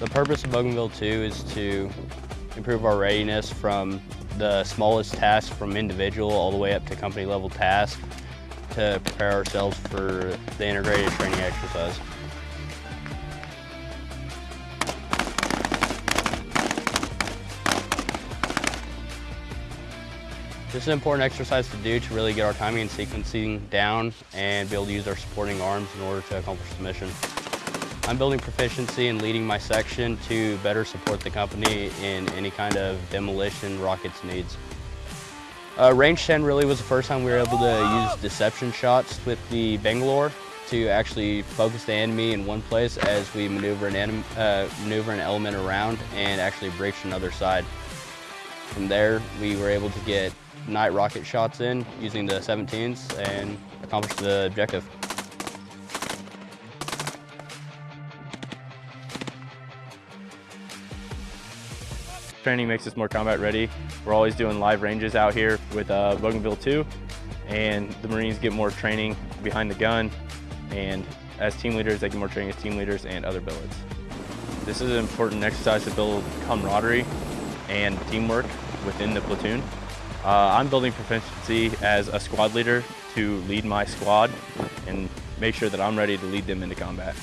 The purpose of Bougainville 2 is to improve our readiness from the smallest task from individual all the way up to company level tasks to prepare ourselves for the integrated training exercise. This is an important exercise to do to really get our timing and sequencing down and be able to use our supporting arms in order to accomplish the mission. I'm building proficiency in leading my section to better support the company in any kind of demolition rockets needs. Uh, range 10 really was the first time we were able to use deception shots with the Bangalore to actually focus the enemy in one place as we maneuver an, uh, maneuver an element around and actually breach another side. From there, we were able to get night rocket shots in using the 17s and accomplish the objective. Training makes us more combat ready. We're always doing live ranges out here with uh, Bougainville 2, and the Marines get more training behind the gun, and as team leaders, they get more training as team leaders and other billets. This is an important exercise to build camaraderie and teamwork within the platoon. Uh, I'm building proficiency as a squad leader to lead my squad and make sure that I'm ready to lead them into combat.